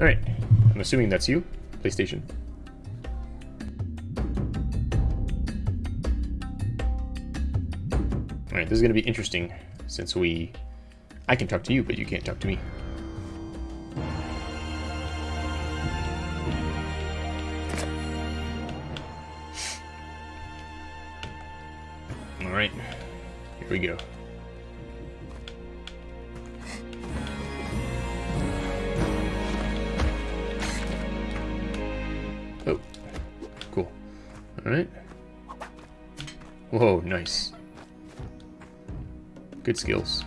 Alright, I'm assuming that's you, PlayStation. Alright, this is going to be interesting since we... I can talk to you, but you can't talk to me. Alright, here we go. Oh, cool. Alright. Whoa, nice. Good skills.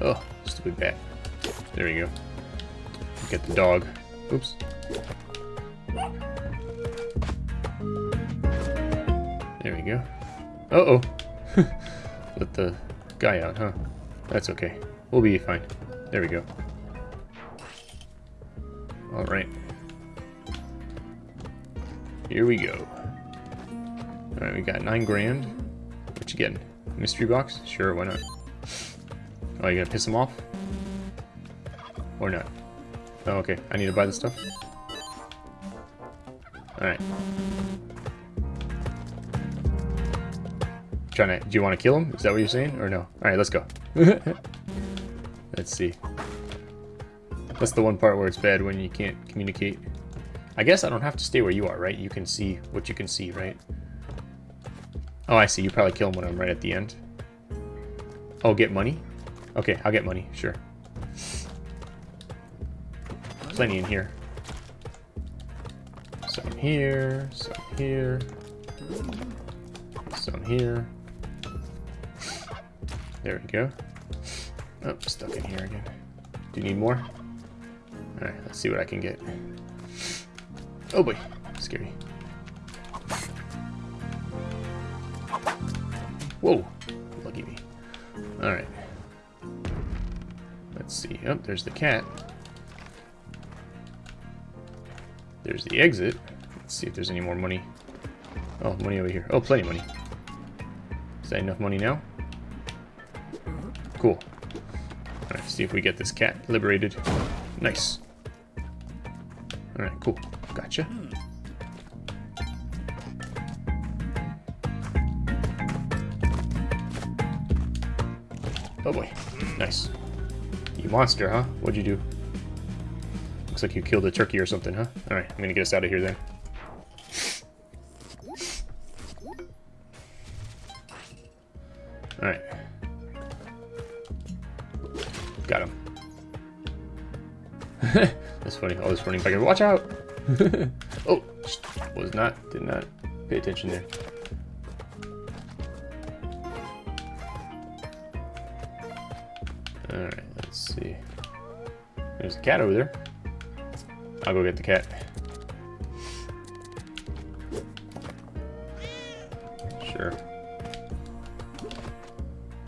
Oh, stupid bat. There we go. Get the dog. Oops. There we go. Uh-oh. Let the guy out, huh? That's okay. We'll be fine. There we go. Alright. Here we go. Alright, we got nine grand. What you getting? Mystery box? Sure, why not? Oh, you gonna piss him off? Or not? Oh, okay. I need to buy the stuff? Alright. Trying to... Do you want to kill him? Is that what you're saying? Or no? Alright, let's go. let's see. That's the one part where it's bad when you can't communicate. I guess I don't have to stay where you are, right? You can see what you can see, right? Oh, I see. You probably kill him when I'm right at the end. Oh, get money? Okay, I'll get money, sure. Plenty in here. Some here, some here, some here. There we go. Oh, stuck in here again. Do you need more? Alright, let's see what I can get. Oh boy, scary. Whoa, lucky me. Alright. Let's see. Oh, there's the cat. There's the exit. Let's see if there's any more money. Oh, money over here. Oh, plenty of money. Is that enough money now? Cool. Alright, see if we get this cat liberated. Nice. Alright, cool. Gotcha. Oh boy. Nice. You monster, huh? What'd you do? Looks like you killed a turkey or something, huh? Alright, I'm gonna get us out of here then. That's funny. All this running back watch out! oh, was not, did not pay attention there. Alright, let's see. There's a cat over there. I'll go get the cat. Sure.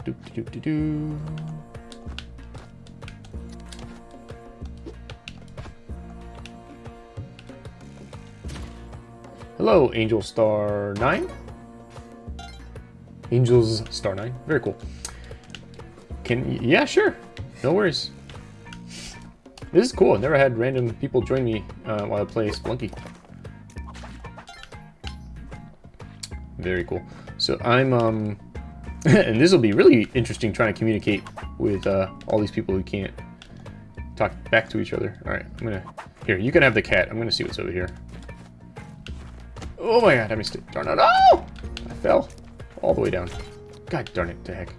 Doop doop doop doo. Hello, Angel Star 9? Angels Star 9. Very cool. Can yeah, sure. No worries. This is cool. I've never had random people join me uh, while I play Spelunky. Very cool. So I'm, um, and this will be really interesting trying to communicate with uh, all these people who can't talk back to each other. All right, I'm gonna, here, you can have the cat. I'm gonna see what's over here. Oh my god, I missed it. Darn it. Oh! I fell all the way down. God darn it to heck.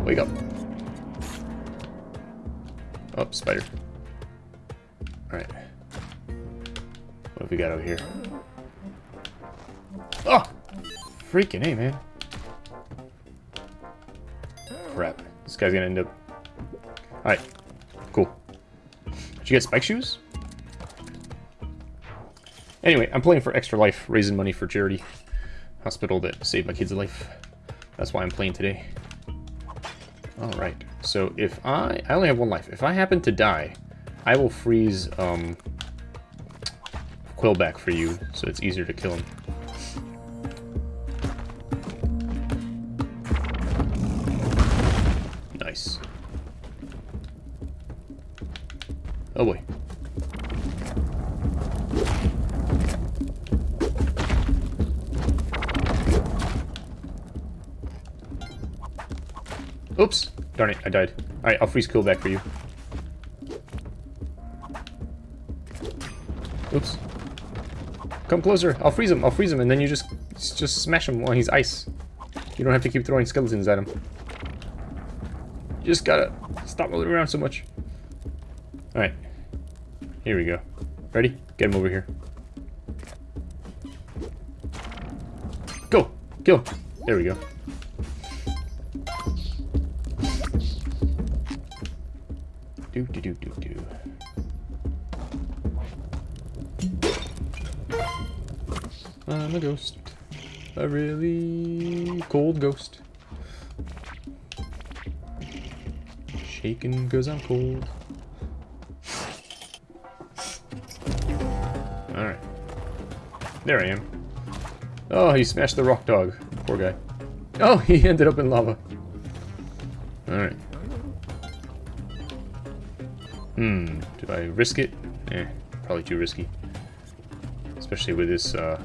Wake up. Oh, spider. Alright. What have we got over here? Oh! Freaking A, man. Crap. This guy's gonna end up... Alright. Cool. Did you get spike shoes? Anyway, I'm playing for Extra Life, raising money for charity hospital that saved my kid's life. That's why I'm playing today. Alright, so if I... I only have one life. If I happen to die, I will freeze um, Quillback for you, so it's easier to kill him. Nice. Oh boy. Oops. Darn it, I died. Alright, I'll freeze Quillback for you. Oops. Come closer. I'll freeze him. I'll freeze him, and then you just just smash him while he's ice. You don't have to keep throwing skeletons at him. You just gotta stop moving around so much. Alright. Here we go. Ready? Get him over here. Go! Kill! There we go. Do do do do do. I'm a ghost. A really cold ghost. Shaking because I'm cold. Alright. There I am. Oh, he smashed the rock dog. Poor guy. Oh, he ended up in lava. Alright. Hmm, do I risk it? Eh, probably too risky. Especially with this, uh,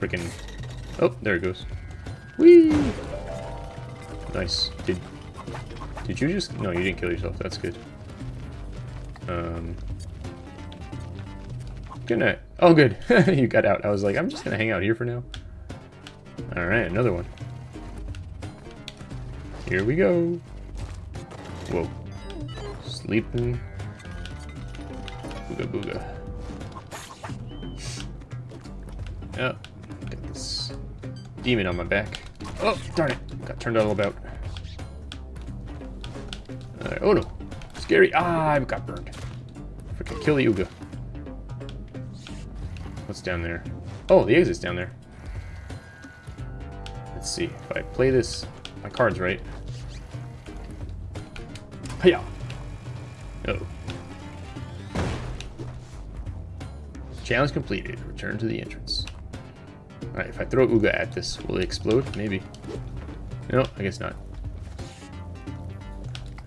freaking... Oh, there it goes. Whee! Nice. Did did you just... No, you didn't kill yourself. That's good. Um... Good night. Oh, good. you got out. I was like, I'm just gonna hang out here for now. Alright, another one. Here we go. Whoa. Sleeping. Booga booga. Oh, got this demon on my back. Oh, darn it. Got turned all about. Oh no. Scary. Ah, I got burned. Freaking kill the Uga. What's down there? Oh, the exit's down there. Let's see. If I play this, my card's right. Hiya! Oh. Challenge completed. Return to the entrance. Alright, if I throw Uga at this, will it explode? Maybe. No, I guess not.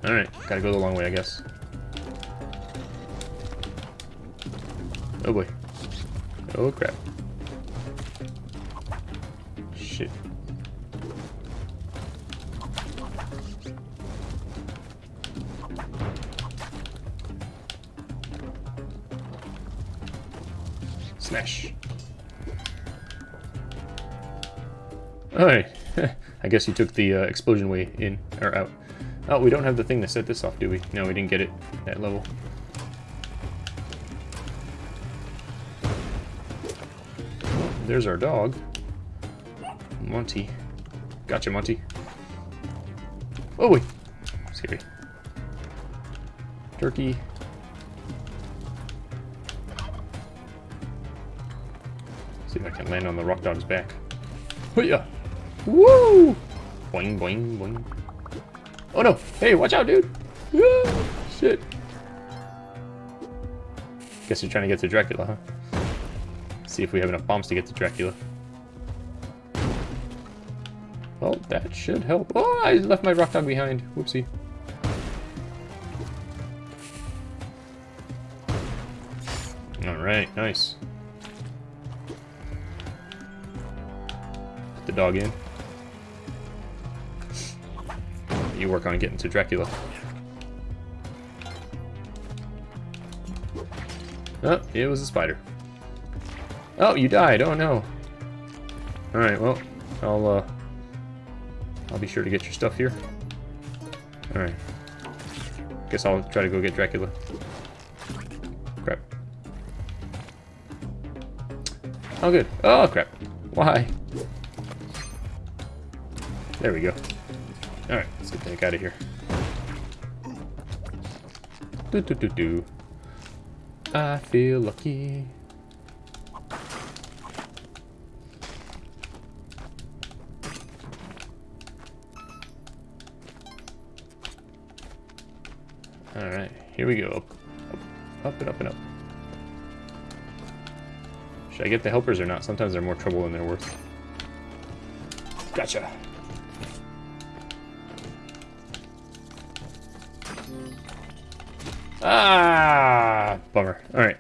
Alright, gotta go the long way, I guess. Oh boy. Oh crap. Shit. Smash. Alright. I guess you took the uh, explosion way in, or out. Oh, we don't have the thing to set this off, do we? No, we didn't get it that level. There's our dog. Monty. Gotcha, Monty. Oh, wait. Scary. Turkey. If I can land on the rock dog's back. yeah. Woo! Boing, boing, boing. Oh no! Hey, watch out, dude! Ah, shit. Guess you're trying to get to Dracula, huh? See if we have enough bombs to get to Dracula. Well, that should help. Oh, I left my rock dog behind. Whoopsie. Alright, nice. The dog in. You work on getting to Dracula. Oh, it was a spider. Oh, you died. Oh no. All right. Well, I'll uh, I'll be sure to get your stuff here. All right. Guess I'll try to go get Dracula. Crap. Oh, good. Oh, crap. Why? There we go. Alright, let's get the heck out of here. Do do do do. I feel lucky. Alright, here we go. Up, up, up and up and up. Should I get the helpers or not? Sometimes they're more trouble than they're worth. Gotcha. Ah, bummer. All right.